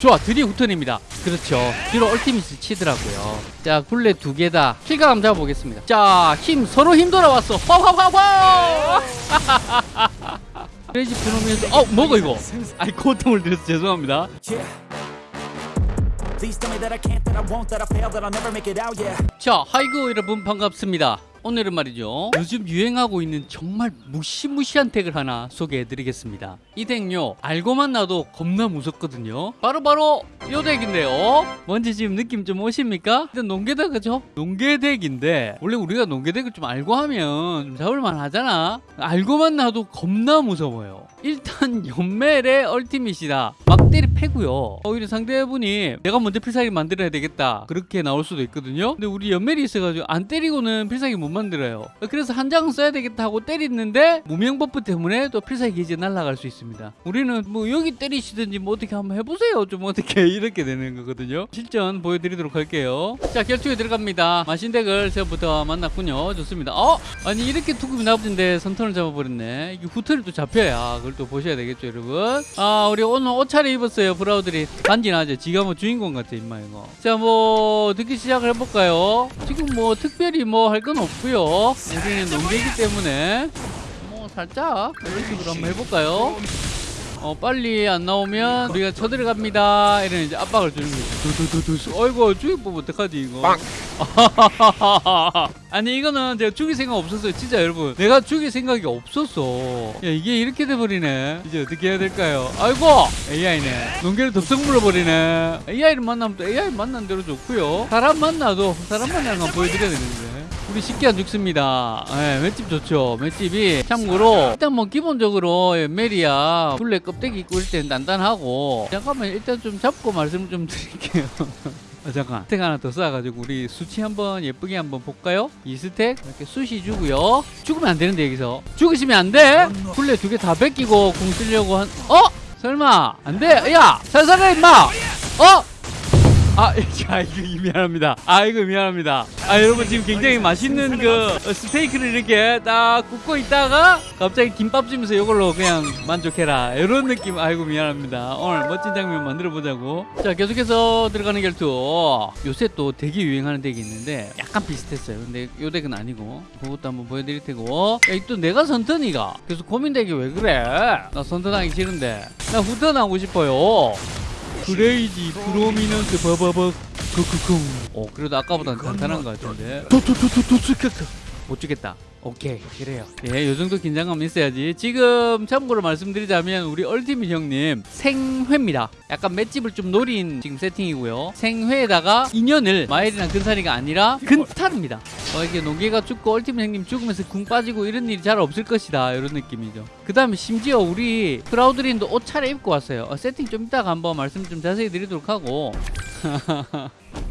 좋아 드디어 후턴입니다. 그렇죠. 뒤로 얼티미스 치더라고요. 자 굴레 두 개 다. 킬감 잡아보겠습니다. 자힘 서로 힘 돌아왔어. 화화화화 크레이지 프로미에서 어 뭐가 이거? 아이 고통을 드려서 죄송합니다. 자 하이고 여러분 반갑습니다 오늘은 말이죠. 요즘 유행하고 있는 정말 무시무시한 덱을 하나 소개해드리겠습니다. 이 덱요 알고만 나도 겁나 무섭거든요. 바로바로 요 덱인데요. 뭔지 지금 느낌 좀 오십니까? 일단 논개덱 그죠? 논개덱인데 원래 우리가 논개덱을 좀 알고 하면 좀 잡을만 하잖아. 알고만 나도 겁나 무서워요. 일단 연멜의 얼티밋이다. 막 때리 패고요. 오히려 상대분이 내가 먼저 필살기 만들어야 되겠다. 그렇게 나올 수도 있거든요. 근데 우리 연멜이 있어가지고 안 때리고는 필살기 못 만들어요. 그래서 한 장 써야 되겠다 하고 때리는데 무명 buff 때문에 또 필살기 기지 날아갈 수 있습니다. 우리는 뭐 여기 때리시든지 뭐 어떻게 한번 해보세요. 좀 어떻게 이렇게 되는 거거든요. 실전 보여드리도록 할게요. 자 결투에 들어갑니다. 마신덱을 새부터 만났군요. 좋습니다. 어? 아니 이렇게 투급이 나쁜데 선턴을 잡아버렸네. 이게 후턴이 또 잡혀야 그걸 또 보셔야 되겠죠 여러분. 아 우리 오늘 옷차려 입었어요 브라우들이 간지나죠 지가 뭐 주인공 같아 임마 이거. 자뭐 듣기 시작을 해볼까요? 지금 뭐 특별히 뭐 할 건 없고요. 우리는 농계이기 때문에. 뭐 살짝 이런 식으로 한번 해볼까요? 어 빨리 안 나오면 우리가 쳐들어갑니다. 이런 이제 압박을 주는 거죠 죽일 법 어떡하지 이거 아니 이거는 제가 죽일 생각 없었어요 진짜 여러분. 내가 죽일 생각이 없었어. 야 이게 이렇게 돼버리네. 이제 어떻게 해야 될까요? 아이고! AI네. 농계를 덥석 물어버리네. AI를 만나면 또 AI 만난 대로 좋고요. 사람 만나도 사람 만나는 건 보여드려야 되는데. 우리 쉽게 안 죽습니다. 예, 맷집 좋죠. 맷집이 참고로 일단 뭐 기본적으로 예, 메리야 둘레 껍데기 있고 이럴 때는 단단하고. 잠깐만 일단 좀 잡고 말씀 좀 드릴게요. 아, 잠깐. 스택 하나 더 쌓아가지고 우리 수치 한번 예쁘게 한번 볼까요? 이 스택 이렇게 수시 주고요. 죽으면 안 되는데 여기서. 죽으시면 안돼. 굴레 두 개 다 뺏기고 공 쓰려고 한 어? 설마. 안돼. 야 살살해 임마. 어? 아, 자, 이거 미안합니다. 아, 이거 미안합니다. 아, 여러분 지금 굉장히 맛있는 그 어, 스테이크를 이렇게 딱 굽고 있다가 갑자기 김밥 주면서 이걸로 그냥 만족해라. 이런 느낌. 아이고 미안합니다. 오늘 멋진 장면 만들어 보자고. 자, 계속해서 들어가는 결투. 요새 또 되게 유행하는 덱이 있는데 약간 비슷했어요. 근데 요 덱은 아니고 그것도 한번 보여드릴 테고. 야, 이또 내가 선턴이가. 그래서 고민덱이 왜 그래? 나 선턴하기 싫은데. 나 후턴하고 싶어요. Crazy Prominence 버버버 크크쿵. 어 그래도 아까보다는 간단한 것 같은데. 도도도도도스카크 못 죽겠다. 오케이 그래요. 예 요 정도 긴장감 있어야지. 지금 참고로 말씀드리자면 우리 얼티밋 형님 생회입니다. 약간 맷집을 좀 노린 지금 세팅이고요. 생회에다가 인연을 마일이나 근사리가 아니라 근탈입니다. 어, 이게 논개가 죽고 얼티밋 형님 죽으면서 궁 빠지고 이런 일이 잘 없을 것이다. 이런 느낌이죠. 그 다음에 심지어 우리 프라우드린도 옷 차려 입고 왔어요. 어, 세팅 좀 이따가 한번 말씀 좀 자세히 드리도록 하고. 어,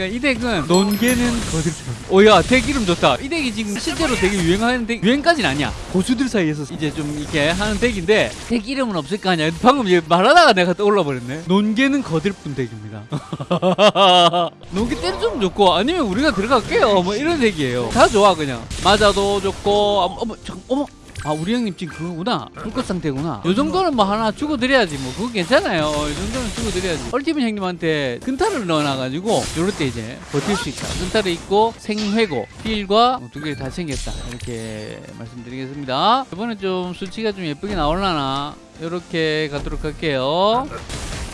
그러니까 이 덱은 논개는 거들뿐. 오야 덱 이름 좋다. 이 덱이 지금 실제로 되게 유행하는 덱 유행까지는 아니야. 고수들 사이에서 이제 좀 이렇게 하는 덱인데 덱 이름은 없을 거 아니야. 방금 얘 말하다가 내가 떠올라 버렸네. 논개는 거들뿐 덱입니다. 논개 좀 좋고 아니면 우리가 들어갈게요. 뭐 이런 덱이에요. 다 좋아 그냥. 맞아도 좋고 아, 어머 잠 어머. 아 우리 형님 지금 그거구나. 불꽃 상태구나. 요 정도는 뭐 하나 주고 드려야지. 뭐 그거 괜찮아요. 이 정도는 주고 드려야지. 얼티밋 형님한테 근타를 넣어놔가지고 요럴 때 이제 버틸 수 있다. 근타를 있고 생회고 필과 두 개 다 챙겼다. 이렇게 말씀드리겠습니다. 이번에 좀 수치가 좀 예쁘게 나올라나? 요렇게 가도록 할게요.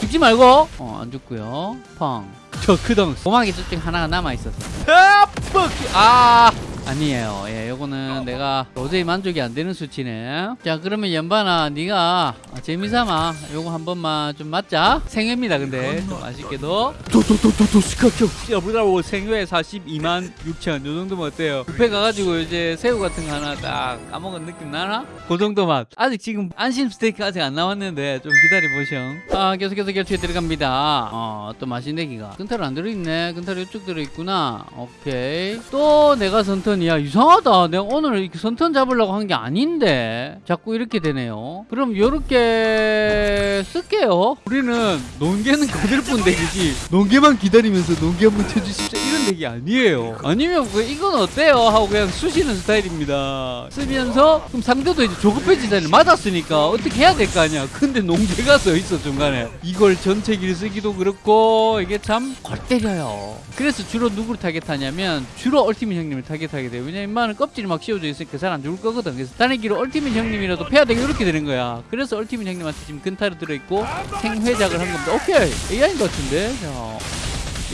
죽지 말고. 어 안 죽고요. 펑저 크덩. 오막이 저쪽 하나가 남아있었어 아, 뻑! 아 아니에요. 예, 요거는 내가 도저히 만족이 안 되는 수치네. 자, 그러면 연반아, 네가 재미삼아 요거 한 번만 좀 맞자. 생회입니다, 근데 좀 아쉽게도. 도도도도도 스카켜. 여보다고 생회 42만 6천 요 정도면 어때요? 뷔페 가가지고 이제 새우 같은 거 하나 딱 까먹은 느낌 나나? 그 정도 맛. 아직 지금 안심 스테이크 아직 안 나왔는데 좀 기다려 보셔. 아, 계속해서 결투에 들어갑니다. 어, 또 맛있는 기가. 근탈 안 들어있네. 근탈 이쪽 들어있구나. 오케이. 또 내가 선 턴야 이상하다. 내가 오늘 이렇게 선턴 잡으려고 한 게 아닌데. 자꾸 이렇게 되네요. 그럼 요렇게 쓸게요. 우리는 농계는 거들 뿐 되지. 농계만 기다리면서 농계 한번 쳐주십시오 이런 덱이 아니에요. 아니면 그 이건 어때요? 하고 그냥 쑤시는 스타일입니다. 쓰면서 그럼 상대도 이제 조급해지잖아요. 맞았으니까 어떻게 해야 될 거 아니야. 근데 농계가 써 있어 중간에. 이걸 전체 길 쓰기도 그렇고 이게 참 골 때려요. 그래서 주로 누구를 타겟하냐면 주로 얼티밋 형님을 타겟하게 돼요. 왜냐면 인마는 껍질이 막 씌워져 있으니까 잘 안 죽을 거거든. 그래서 단일기로 얼티밋 형님이라도 패야 되게 이렇게 되는 거야. 그래서 얼티밋 형님한테 지금 근타로 들어있고 생회작을 한 겁니다. 오케이 AI인 것 같은데. 자.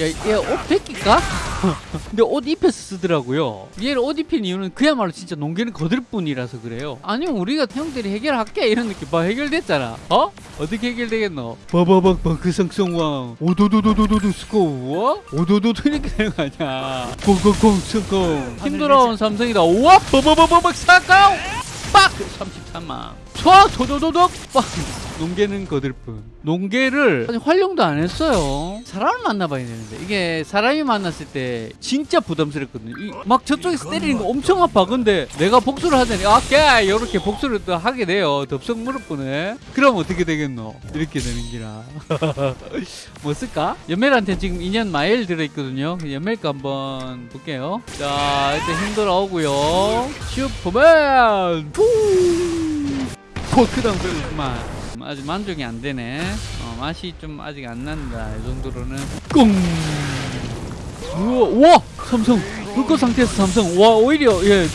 야, 얘옷 벗길까? 근데 옷 입혀서 쓰더라고요. 얘를 옷 입힌 이유는 그야말로 진짜 농계는 거들 뿐이라서 그래요. 아니면 우리가 형들이 해결할게 이런 느낌. 봐 해결됐잖아. 어? 어떻게 해결되겠노? 봐봐봐 그 성성왕 오도도도도도도 스코어 오도도도 이렇게 되는 거 아니야? 공공공 성공 힘들어온 삼성이다. 우와 버버버버벅 사cao 빡! 33만 촤! 도도도독! 빡! 농계는 거들 뿐. 농계를 활용도 안 했어요. 사람을 만나봐야 되는데. 이게 사람이 만났을 때 진짜 부담스럽거든요. 이, 막 저쪽에서 때리는 거 엄청 아파. 근데 내가 복수를 하자니 오케이! 이렇게 복수를 또 하게 돼요. 덥석 무릎 쁘네. 그럼 어떻게 되겠노? 이렇게 되는 기라. 뭐 쓸까? 연멜한테 지금 2년 마일 들어있거든요. 연멜 거 한번 볼게요. 자 일단 힘들어 오고요. 슈퍼맨! 푸 포크다운 별로구만. 아직 만족이 안 되네. 어, 맛이 좀 아직 안 난다. 이 정도로는. 꽁 우와 우와! 삼성. 불꽃 상태에서 삼성. 와 오히려 예.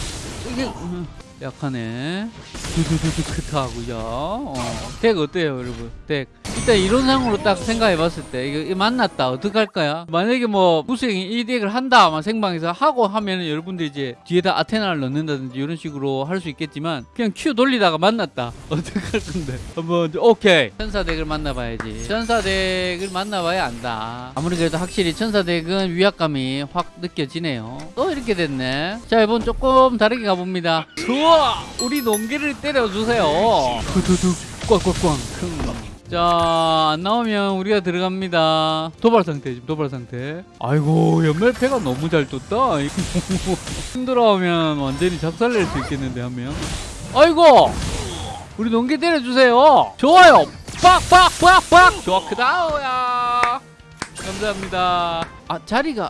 음, 약하네. 두두두두 크트하고요? 어, 덱 어때요 여러분? 덱 일단 이론상으로 딱 생각해봤을 때 이거, 만났다 어떡할 거야 만약에 뭐 무수형이 이 덱을 한다 막 생방에서 하고 하면은 여러분들이 이제 뒤에다 아테나를 넣는다든지 이런 식으로 할 수 있겠지만 그냥 queue 돌리다가 만났다. 어떡할 건데? 한번 오케이. 천사 덱을 만나봐야지. 천사 덱을 만나봐야 안다. 아무리 그래도 확실히 천사 덱은 위압감이 확 느껴지네요. 또 이렇게 됐네. 자 이번 조금 다르게 가봅니다. 좋아! 우리 농기를 때려주세요. 두두두. 꽝꽝꽝 자, 안 나오면 우리가 들어갑니다. 도발 상태, 지금 도발 상태. 아이고, 연말패가 너무 잘 떴다. 힘들어하면 완전히 작살낼 수 있겠는데, 한 명. 아이고! 우리 농계 때려주세요. 좋아요. 빡 빡 빡 빡! 좋아, 크다오야. 감사합니다. 아, 자리가.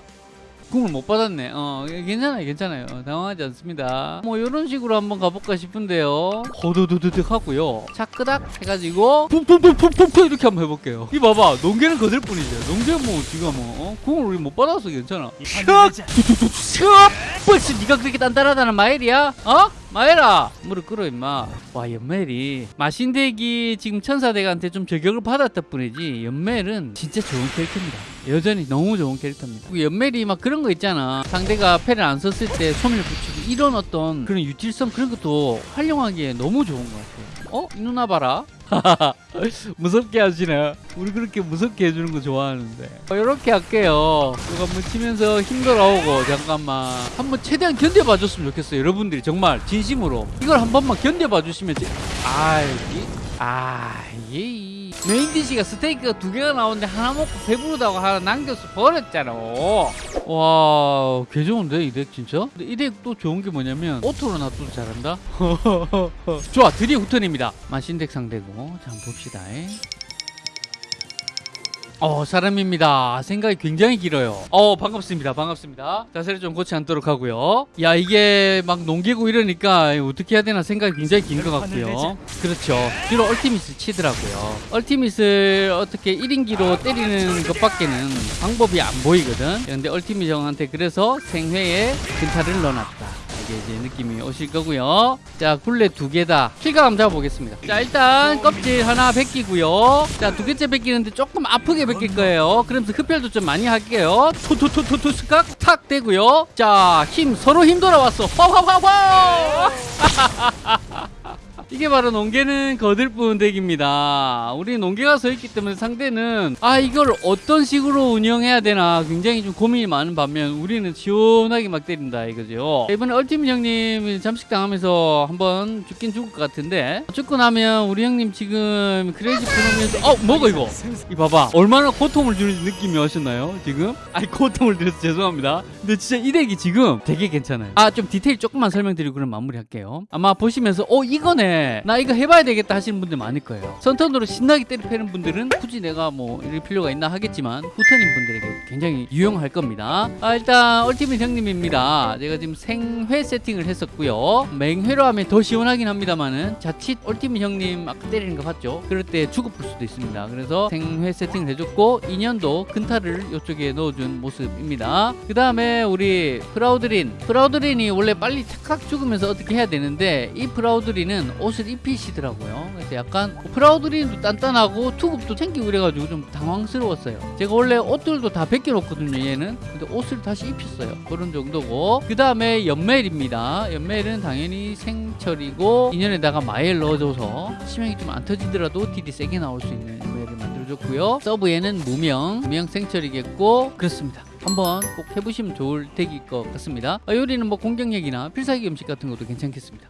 궁을 못 받았네. 어, 괜찮아요, 괜찮아요. 어, 당황하지 않습니다. 뭐 이런 식으로 한번 가볼까 싶은데요. 호두두두둑 하고요. 차끄닥 해가지고 푹푹푹푹푹 이렇게 한번 해볼게요. 이 봐봐, 농계는 거들 뿐이죠. 농계 뭐 지금 뭐 어? 궁을 우리 못 받았어, 괜찮아. 슉, 두두두, 슉. 벌써 네가 그렇게 단단하다는 마일이야? 어? 마에라! 무릎 꿇어 임마. 와 연멜이. 마신덱이 지금 천사덱한테 좀 저격을 받았다 뿐이지 연멜은 진짜 좋은 캐릭터입니다. 여전히 너무 좋은 캐릭터입니다. 그 연멜이 막 그런 거 있잖아. 상대가 패를 안 썼을 때 소멸 붙이고 이런 어떤 그런 유틸성 그런 것도 활용하기에 너무 좋은 것 같아요. 어? 이 누나 봐라 무섭게 하시네 우리 그렇게 무섭게 해주는 거 좋아하는데. 이렇게 할게요. 이거 한번 치면서 힘들어오고 잠깐만. 한번 최대한 견뎌봐 줬으면 좋겠어요 여러분들이. 정말 진심으로. 이걸 한 번만 견뎌봐 주시면 제... 아이 아이 main dish가 스테이크가 두 개가 나오는데 하나 먹고 배부르다고 하나 남겨서 버렸잖아 와, 개 좋은데 이 덱 진짜? 이 덱 또 좋은 게 뭐냐면 auto로 놔둬도 잘한다. 좋아, 드디어 후턴입니다. 마신덱 상대고, 자 봅시다. 어 사람입니다. 생각이 굉장히 길어요. 어 반갑습니다. 반갑습니다. 자세를 좀 고쳐 앉도록 하고요. 야 이게 막 논개고 이러니까 어떻게 해야 되나 생각이 굉장히 긴 것 같고요. 그렇죠. 뒤로 얼티밋을 치더라고요. 얼티밋을 어떻게 1인기로 때리는 것밖에는 방법이 안 보이거든. 근데 얼티밋 형한테 그래서 생회에 근타를 넣어놨다 이제 느낌이 오실 거고요. 자, 굴레 두 개다. 킬감 잡아보겠습니다. 자, 일단 껍질 하나 벗기고요. 자, 두 개째 벗기는데 조금 아프게 벗길 거예요. 그러면서 흡혈도 좀 많이 할게요. 투투투투투 스각 탁 되고요. 자, 힘 서로 힘 돌아왔어. 화화화화! 이게 바로 농계는 거들뿐 덱입니다. 우리 농계가 서 있기 때문에 상대는 아 이걸 어떤 식으로 운영해야 되나 굉장히 좀 고민이 많은 반면 우리는 시원하게 막 때린다 이거죠. 이번에 얼티밋 형님 잠식 당하면서 한번 죽긴 죽을 것 같은데 죽고 나면 우리 형님 지금 크레이지 프로면서 어 뭐가 이거? 이 봐봐 얼마나 고통을 주는 느낌이 오셨나요 지금? 아니 고통을 드려서 죄송합니다. 근데 진짜 이 덱이 지금 되게 괜찮아요. 아 좀 디테일 조금만 설명드리고 그럼 마무리할게요. 아마 보시면서 어 이거네. 나 이거 해봐야 되겠다 하시는 분들 많을 거예요. 선턴으로 신나게 때리 패는 분들은 굳이 내가 뭐 이럴 필요가 있나 하겠지만 후턴인 분들에게 굉장히 유용할 겁니다. 아, 일단 얼티밋 형님입니다. 제가 지금 생회 세팅을 했었고요. 맹회로 하면 더 시원하긴 합니다만은 자칫 얼티밋 형님 아까 때리는 거 봤죠? 그럴 때 죽어볼 수도 있습니다. 그래서 생회 세팅을 해줬고 인연도 근타를 이쪽에 넣어준 모습입니다. 그 다음에 우리 프라우드린 프라우드린이 원래 빨리 착각 죽으면서 어떻게 해야 되는데 이 프라우드린은 옷을 입히시더라고요. 그래서 약간 프라우드린도 단단하고 투급도 챙기고 그래가지고 좀 당황스러웠어요. 제가 원래 옷들도 다 벗겨놓거든요. 얘는 근데 옷을 다시 입혔어요. 그런 정도고 그 다음에 연멜입니다. 연멜은 당연히 생철이고 인연에다가 마엘 넣어줘서 치명이 좀 안 터지더라도 딜이 세게 나올 수 있는 연멜을 만들어줬고요. 서브에는 무명, 무명 생철이겠고 그렇습니다. 한번 꼭 해보시면 좋을 덱일 것 같습니다. 아, 요리는 뭐 공격력이나 필살기 음식 같은 것도 괜찮겠습니다.